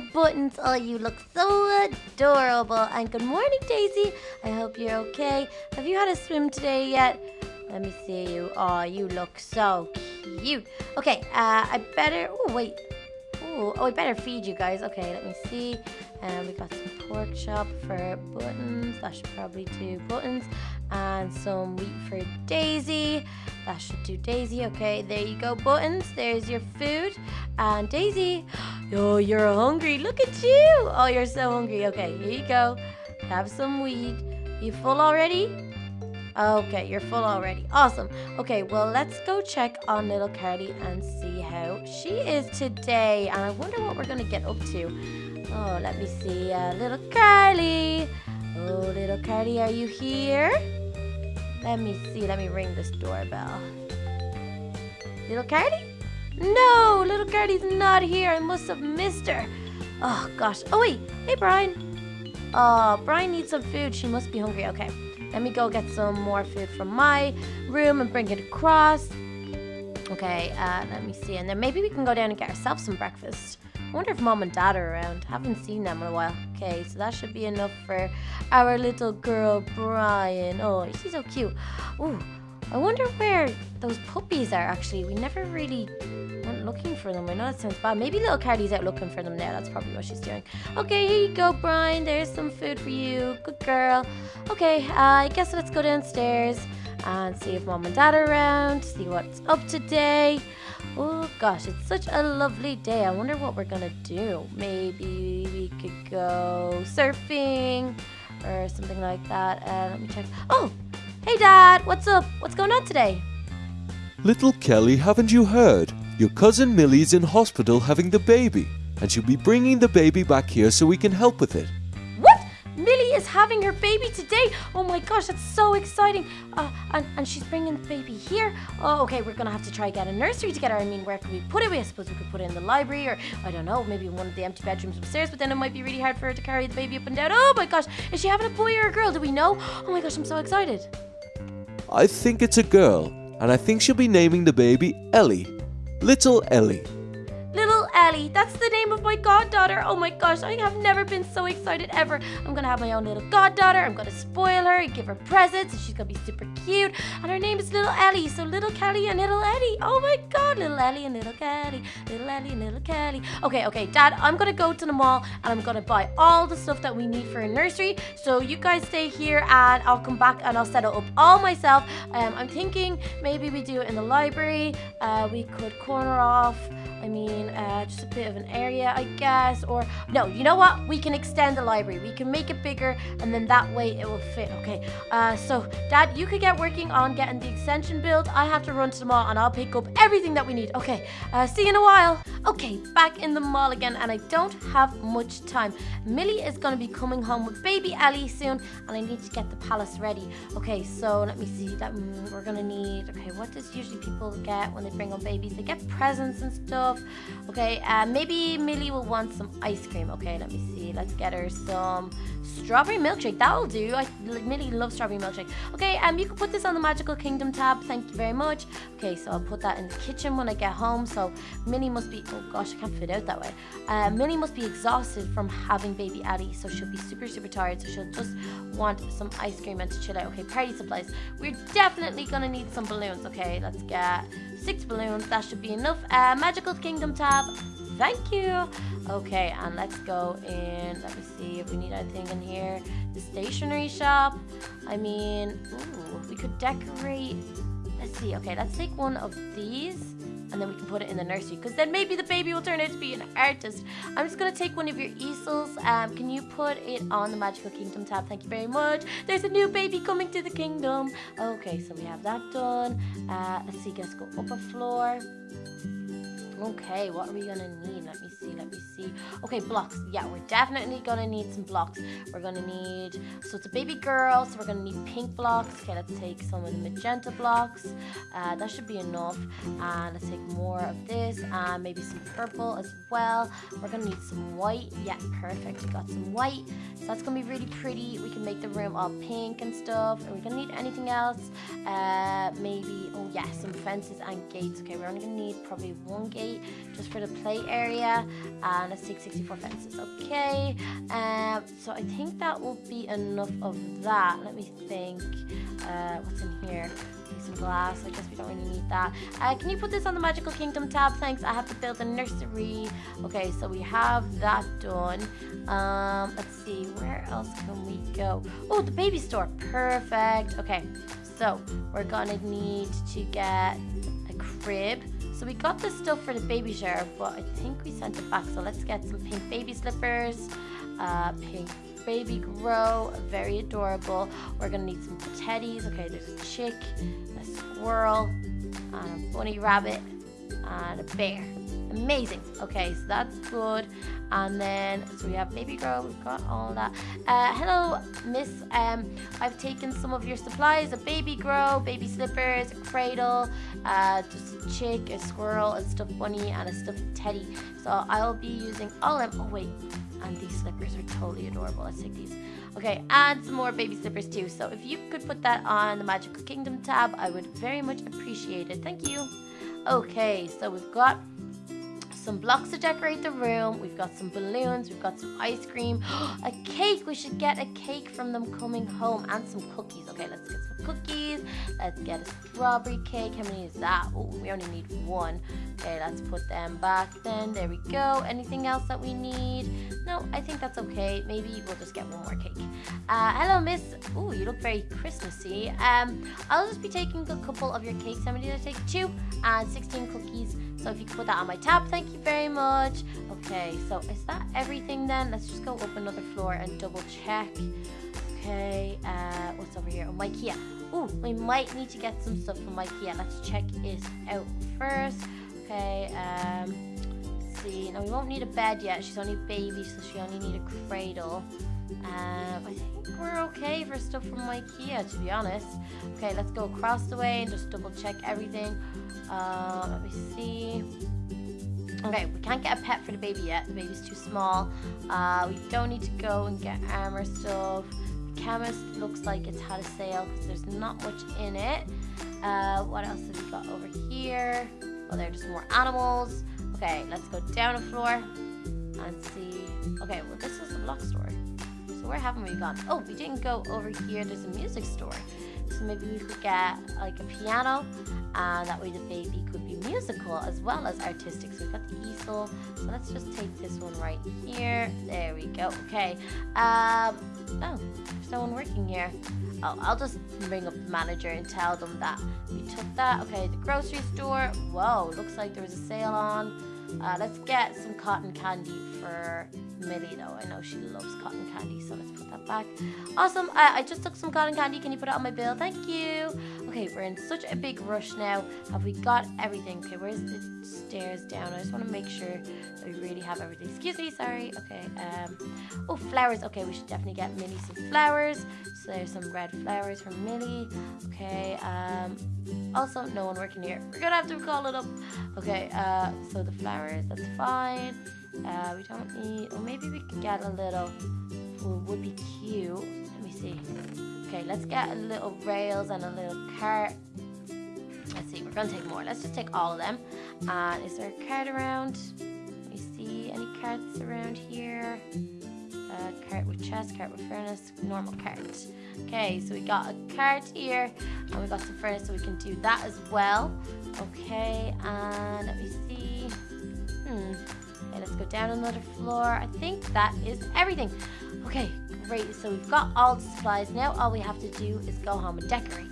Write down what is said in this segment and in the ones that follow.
Buttons. Oh, you look so adorable. And good morning, Daisy. I hope you're okay. Have you had a swim today yet? Let me see you. Oh, you look so cute. Okay, uh, I better. Oh, wait. Ooh, oh, I better feed you guys. Okay, let me see. And we got some pork chop for buttons. That should probably do buttons. And some wheat for Daisy. That should do Daisy. Okay, there you go, buttons. There's your food. And Daisy, oh, you're hungry. Look at you. Oh, you're so hungry. Okay, here you go. Have some wheat. You full already? Okay, you're full already. Awesome. Okay, well, let's go check on little Carly and see how she is today. And I wonder what we're going to get up to. Oh, let me see. Uh, little Carly. Oh, little Carly, are you here? Let me see. Let me ring this doorbell. Little Carly? No, little Carly's not here. I must have missed her. Oh, gosh. Oh, wait. Hey, Brian. Oh, Brian needs some food. She must be hungry. Okay. Let me go get some more food from my room and bring it across. Okay, uh, let me see. And then maybe we can go down and get ourselves some breakfast. I wonder if mom and dad are around. Haven't seen them in a while. Okay, so that should be enough for our little girl, Brian. Oh, she's so cute. Ooh, I wonder where those puppies are actually. We never really looking for them. I know that sounds bad. Maybe little Carly's out looking for them now. That's probably what she's doing. Okay, here you go, Brian. There's some food for you. Good girl. Okay, uh, I guess let's go downstairs and see if mom and dad are around, see what's up today. Oh gosh, it's such a lovely day. I wonder what we're gonna do. Maybe we could go surfing or something like that. Uh, let me check. Oh, Hey, Dad, what's up? What's going on today? Little Kelly, haven't you heard? Your cousin Millie's in hospital having the baby, and she'll be bringing the baby back here so we can help with it. What? Millie is having her baby today? Oh my gosh, that's so exciting. Uh, and, and she's bringing the baby here. Oh, okay, we're gonna have to try get a nursery together. I mean, where can we put it? I suppose we could put it in the library or, I don't know, maybe one of the empty bedrooms upstairs, but then it might be really hard for her to carry the baby up and down. Oh my gosh, is she having a boy or a girl? Do we know? Oh my gosh, I'm so excited. I think it's a girl, and I think she'll be naming the baby Ellie. Little Ellie. Ellie. That's the name of my goddaughter. Oh my gosh, I have never been so excited ever. I'm gonna have my own little goddaughter. I'm gonna spoil her and give her presents, and she's gonna be super cute. And her name is Little Ellie. So Little Kelly and Little Ellie. Oh my god, Little Ellie and Little Kelly. Little Ellie and Little Kelly. Okay, okay, Dad, I'm gonna go to the mall and I'm gonna buy all the stuff that we need for a nursery. So you guys stay here and I'll come back and I'll set it up all myself. Um, I'm thinking maybe we do it in the library. Uh, we could corner off. I mean, uh, just a bit of an area, I guess. Or, no, you know what? We can extend the library. We can make it bigger, and then that way it will fit. Okay, uh, so, Dad, you could get working on getting the extension built. I have to run to the mall, and I'll pick up everything that we need. Okay, uh, see you in a while. Okay, back in the mall again, and I don't have much time. Millie is going to be coming home with baby Ellie soon, and I need to get the palace ready. Okay, so let me see. That mm, we're going to need. Okay, what does usually people get when they bring home babies? They get presents and stuff. Okay, uh, maybe Millie will want some ice cream. Okay, let me see. Let's get her some strawberry milkshake. That'll do. I Millie loves strawberry milkshake. Okay, um, you can put this on the Magical Kingdom tab. Thank you very much. Okay, so I'll put that in the kitchen when I get home. So Millie must be. Oh gosh, I can't fit out that way. Uh, Millie must be exhausted from having baby Addie, so she'll be super super tired. So she'll just want some ice cream and to chill out. Okay, party supplies. We're definitely gonna need some balloons. Okay, let's get six balloons. That should be enough. Uh, Magical Kingdom tab. Thank you. Okay, and let's go in. Let me see if we need anything in here. The stationery shop. I mean, ooh, we could decorate. Let's see. Okay, let's take one of these and then we can put it in the nursery because then maybe the baby will turn out to be an artist. I'm just going to take one of your easels. Um, can you put it on the Magical Kingdom tab? Thank you very much. There's a new baby coming to the kingdom. Okay, so we have that done. Uh, let's see, let's go up a floor. Okay, what are we gonna need? Let me see, let me see. Okay, blocks. Yeah, we're definitely gonna need some blocks. We're gonna need, so it's a baby girl, so we're gonna need pink blocks. Okay, let's take some of the magenta blocks. Uh, that should be enough. And let's take more of this, and maybe some purple as well. We're gonna need some white. Yeah, perfect. We got some white. So that's gonna be really pretty. We can make the room all pink and stuff. Are we gonna need anything else? Uh, maybe, oh yeah, some fences and gates. Okay, we're only gonna need probably one gate eight just for the play area. And let's take 64 fences. Okay. Um, so I think that will be enough of that. Let me think. Uh, what's in here? some glass. I guess we don't really need that. Uh, can you put this on the Magical Kingdom tab? Thanks. I have to build a nursery. Okay, so we have that done. Um, let's see. Where else can we go? Oh, the baby store. Perfect. Okay, so we're gonna need to get a crib. So we got this stuff for the baby shower, but I think we sent it back. So let's get some pink baby slippers, uh, pink baby grow, very adorable. We're gonna need some teddies. Okay, there's a chick, a squirrel, a bunny rabbit, and a bear. Amazing. Okay, so that's good. And then, so we have baby girl we've got all that. Uh, hello, miss. Um, I've taken some of your supplies, a baby grow, baby slippers, a cradle, uh, just a chick, a squirrel, a stuffed bunny, and a stuffed teddy. So I'll be using all of them. Oh, wait, and these slippers are totally adorable. Let's take these. Okay, and some more baby slippers too. So if you could put that on the Magical Kingdom tab, I would very much appreciate it. Thank you. Okay, so we've got some blocks to decorate the room. We've got some balloons. We've got some ice cream. a cake. We should get a cake from them coming home and some cookies. Okay, let's get some cookies. Let's get a strawberry cake. How many is that? Oh, we only need one. Okay, let's put them back then. There we go. Anything else that we need? No, I think that's okay. Maybe we'll just get one more cake. Uh, hello, miss. Oh, you look very Christmassy. Um, I'll just be taking a couple of your cakes. How many did I take? Two and 16 cookies. So if you put that on my tab, thank you very much. Okay, so is that everything then? Let's just go up another floor and double check. Okay, uh, what's over here? Oh, IKEA. Oh, we might need to get some stuff from IKEA. Let's check it out first. Okay, um, see. No, we won't need a bed yet. She's only a baby, so she only need a cradle. Um, I think we're okay for stuff from IKEA, to be honest. Okay, let's go across the way and just double check everything. Uh, let me see. Okay, we can't get a pet for the baby yet. The baby's too small. Uh, we don't need to go and get armor stuff. The chemist looks like it's had a sale because there's not much in it. Uh, what else have we got over here? Oh, there are just more animals. Okay, let's go down a floor and see. Okay, well, this is the block store. So where haven't we gone? Oh, we didn't go over here. There's a music store. So maybe we could get like a piano and that way the baby could be musical as well as artistic. So we've got the easel. So let's just take this one right here. There we go. Okay. Um, oh, there's no one working here. Oh, I'll just bring up the manager and tell them that we took that. Okay, the grocery store. Whoa, looks like there was a sale on. Uh, let's get some cotton candy for Millie though. I know she loves cotton candy, so let's put that back. Awesome. I, I just took some cotton candy. Can you put it on my bill? Thank you. Okay, we're in such a big rush now. Have we got everything? Okay, where's the stairs down? I just want to make sure that we really have everything. Excuse me, sorry. Okay. Um. Oh, flowers. Okay, we should definitely get Millie some flowers. There's some red flowers from Millie. Okay. Um. Also, no one working here. We're gonna have to call it up. Okay. Uh. So the flowers. That's fine. Uh, we don't need, or maybe we could get a little, would be cute. Let me see. Okay, let's get a little rails and a little cart. Let's see, we're gonna take more. Let's just take all of them. Uh, is there a cart around? Let me see, any carts around here? Cart with chest, cart with furnace, normal cart. Okay, so we got a cart here, and we got some furnace, so we can do that as well. Okay, and let me see. Hmm. Okay, let's go down another floor. I think that is everything. Okay, great. So we've got all the supplies. Now all we have to do is go home and decorate.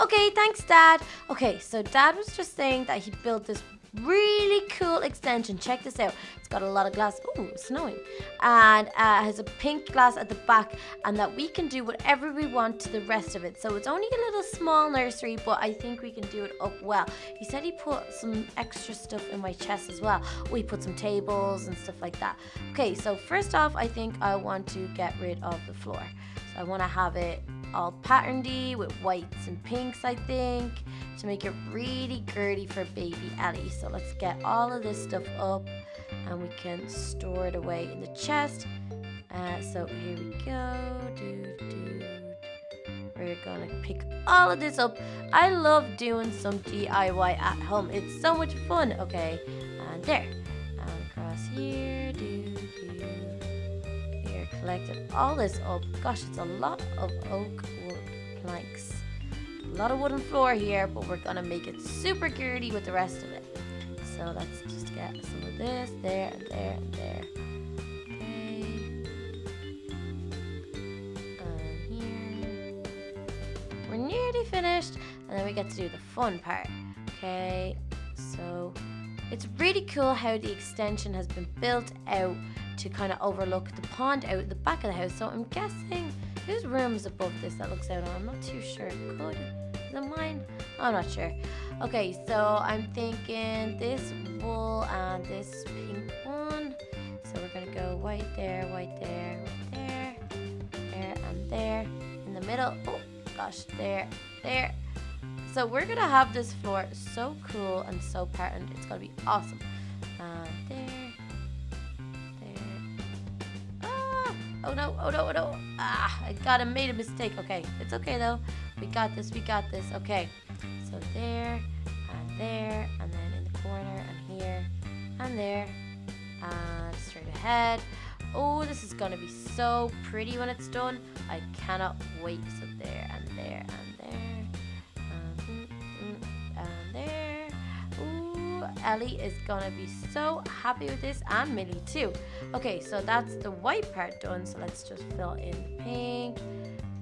Okay, thanks, Dad. Okay, so Dad was just saying that he built this really cool extension. Check this out. It's got a lot of glass. Ooh, snowing. And uh, has a pink glass at the back and that we can do whatever we want to the rest of it. So it's only a little small nursery, but I think we can do it up well. He said he put some extra stuff in my chest as well. We put some tables and stuff like that. Okay, so first off, I think I want to get rid of the floor. So I want to have it all patterny with whites and pinks, I think, to make it really girly for baby Ellie. So let's get all of this stuff up and we can store it away in the chest. Uh, so here we go. We're gonna pick all of this up. I love doing some DIY at home. It's so much fun. Okay, and there. And across here. We're all this up. Gosh, it's a lot of oak wood planks. A lot of wooden floor here, but we're gonna make it super girdy with the rest of it. So let's just get some of this, there, and there, and there. Okay. And here we're nearly finished and then we get to do the fun part okay so it's really cool how the extension has been built out to kind of overlook the pond out the back of the house so I'm guessing whose room is above this that looks out on I'm not too sure could is it mine I'm not sure okay so I'm thinking this wool and this pink one so we're gonna go white there white there white there there and there in the middle oh gosh, there, there. So we're gonna have this floor so cool and so patterned. It's gonna be awesome. There, there. Oh no, oh no, oh no. Ah, I got it, made a mistake. Okay, it's okay though. We got this, we got this. Okay, so there, and there, and then in the corner, and here, and there, and straight ahead. Oh, this is gonna be so pretty when it's done. I cannot wait. So there and there and Ellie is gonna be so happy with this and Millie too. Okay, so that's the white part done. So let's just fill in the pink.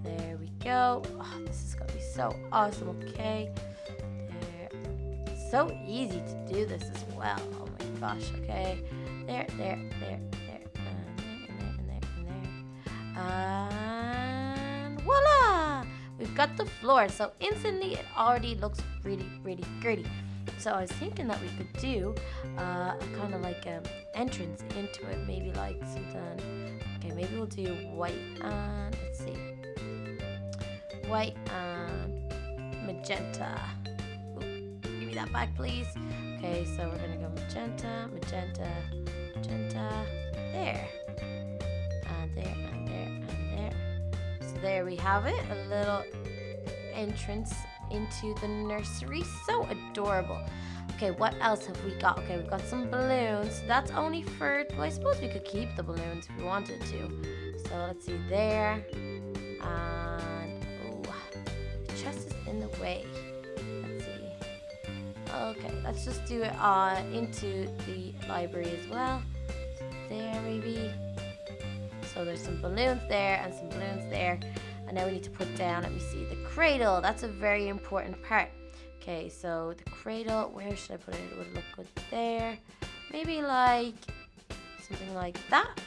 There we go. Oh, this is gonna be so awesome. Okay. There. So easy to do this as well. Oh my gosh. Okay. There, there, there, there, and there, and there, and there, and there. And voila we've got the floor so instantly it already looks really really gritty so I was thinking that we could do uh, kind of like an entrance into it maybe like something okay maybe we'll do white and let's see. White and magenta. Ooh, give me that back please. Okay so we're gonna go magenta magenta magenta. There. And there and there, and there. So there we have it, a little entrance into the nursery. So adorable. Okay, what else have we got? Okay, we've got some balloons. That's only for, well, I suppose we could keep the balloons if we wanted to. So let's see there. And, oh, the chest is in the way. Let's see. Okay, let's just do it uh, into the library as well. So There, maybe. So there's some balloons there and some balloons there. And now we need to put down, let me see, the cradle. That's a very important part. Okay, so the cradle, where should I put it? It would look good there. Maybe like something like that.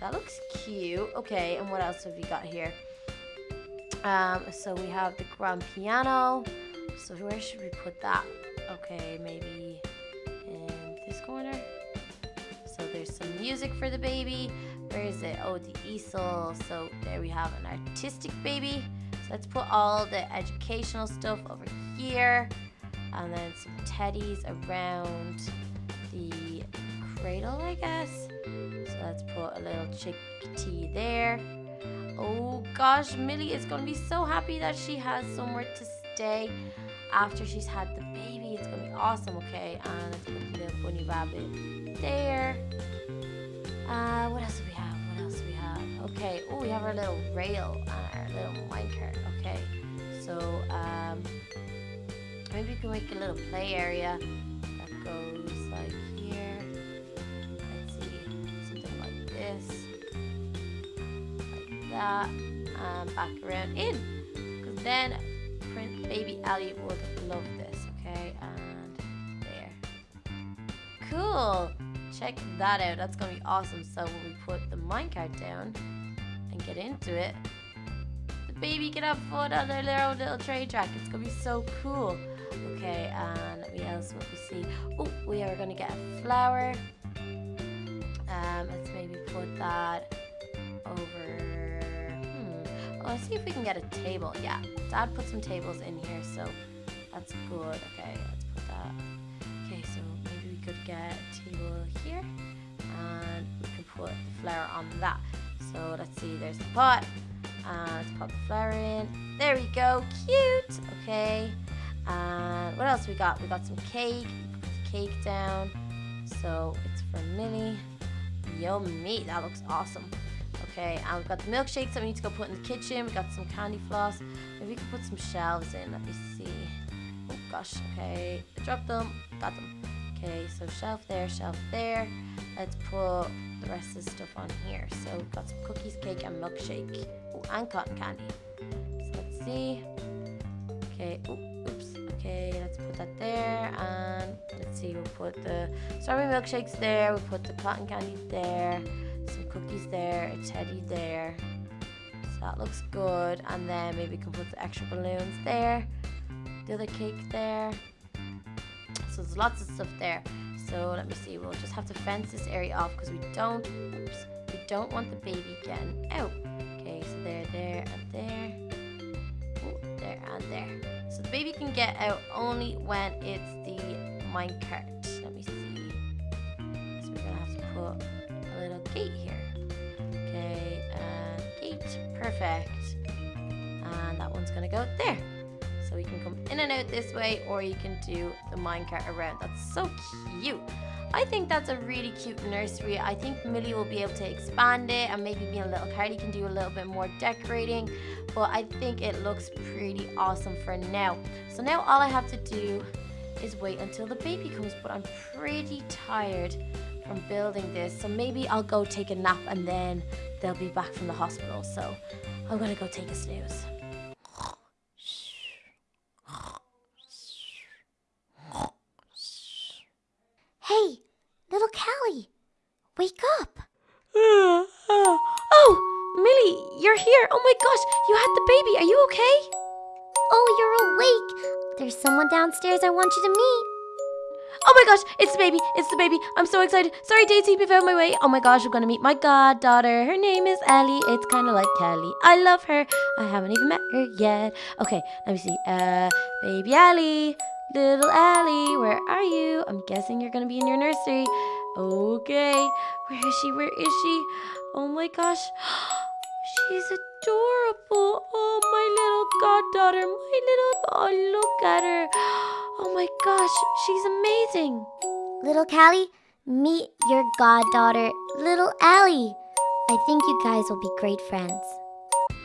That looks cute. Okay, and what else have we got here? Um, so we have the grand piano. So where should we put that? Okay, maybe in this corner. So there's some music for the baby. Where is it? Oh, the easel. So there we have an artistic baby. So let's put all the educational stuff over here. And then some teddies around the cradle, I guess. So let's put a little chickadee there. Oh gosh, Millie is going to be so happy that she has somewhere to stay after she's had the baby. It's going to be awesome, okay? And let's put the little bunny rabbit there. Uh, what else do we have? Okay. Oh, we have our little rail on our little minecart. Okay. So, um, maybe we can make a little play area that goes like here. Let's see. Something like this. Like that. And back around in. Because then print baby Ellie would love this. Okay. And there. Cool check that out. That's going to be awesome. So when we put the minecart down and get into it, the baby can have fun on their little, little train track. It's going to be so cool. Okay, and what else what we see? Oh, we are going to get a flower. Um, let's maybe put that over... Hmm. Oh, let's see if we can get a table. Yeah, Dad put some tables in here, so that's good. Okay, let's put that. Could get table here and we can put the flower on that. So let's see, there's the pot. Uh, let's pop the flower in There we go. Cute. Okay. And what else we got? We got some cake. Cake down. So it's for Millie. Yummy. That looks awesome. Okay, and we've got the milkshakes that we need to go put in the kitchen. We got some candy floss. Maybe we can put some shelves in. Let me see. Oh gosh. Okay, I dropped them. Got them. Okay, so shelf there, shelf there. Let's put the rest of the stuff on here. So we've got some cookies, cake, and milkshake. Oh, and cotton candy. So let's see. Okay. Ooh, oops. Okay, let's put that there. And let's see. We'll put the strawberry milkshakes there. We'll put the cotton candy there. Some cookies there. A teddy there. So that looks good. And then maybe we can put the extra balloons there. The other cake there. So there's lots of stuff there. So let me see. We'll just have to fence this area off because we don't. Oops. We don't want the baby getting out. Oh, okay. So there, there, and there. Oh, there and there. So the baby can get out only when it's the minecart. Let me see. So we're gonna have to put a little gate here. Okay, gate. Perfect. And that one's gonna go there. So we can come in and out this way, or you can do the minecart around. That's so cute. I think that's a really cute nursery. I think Millie will be able to expand it and maybe being a little Carly can do a little bit more decorating. But I think it looks pretty awesome for now. So now all I have to do is wait until the baby comes. But I'm pretty tired from building this. So maybe I'll go take a nap and then they'll be back from the hospital. So I'm gonna go take a snooze. There's someone downstairs I want you to meet. Oh my gosh, it's the baby. It's the baby. I'm so excited. Sorry, Daisy, if of my way. Oh my gosh, I'm gonna meet my goddaughter. Her name is Ellie. It's kind of like Kelly. I love her. I haven't even met her yet. Okay, let me see. Uh, baby Ellie. Little Ellie, where are you? I'm guessing you're gonna be in your nursery. Okay, where is she? Where is she? Oh my gosh, she's adorable. Oh, my little goddaughter, my little. Oh, look at her. Oh my gosh, she's amazing. Little Callie, meet your goddaughter, little Allie. I think you guys will be great friends.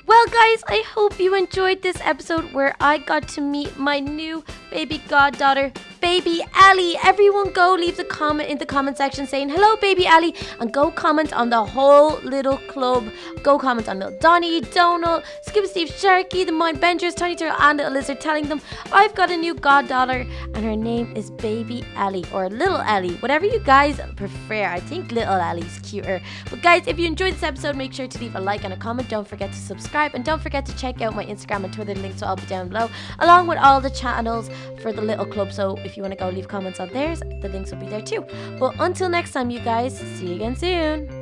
Well, guys, I hope you enjoyed this episode where I got to meet my new baby goddaughter, baby Ali. Everyone go leave the comment in the comment section saying hello, baby Ali, and go comment on the whole little club. Go comment on little Donny, Donald, Skip Steve, Sharky, the Mind Benders, Tiny Turtle, and Little Lizard, telling them I've got a new goddaughter and her name is Baby Ali or Little Ali, whatever you guys prefer. I think Little Ali's cuter. But guys, if you enjoyed this episode, make sure to leave a like and a comment. Don't forget to subscribe and don't forget to check out my Instagram and Twitter links will all be down below, along with all the channels for the little club. So if you want to go leave comments on theirs, the links will be there too. But until next time, you guys, see you again soon.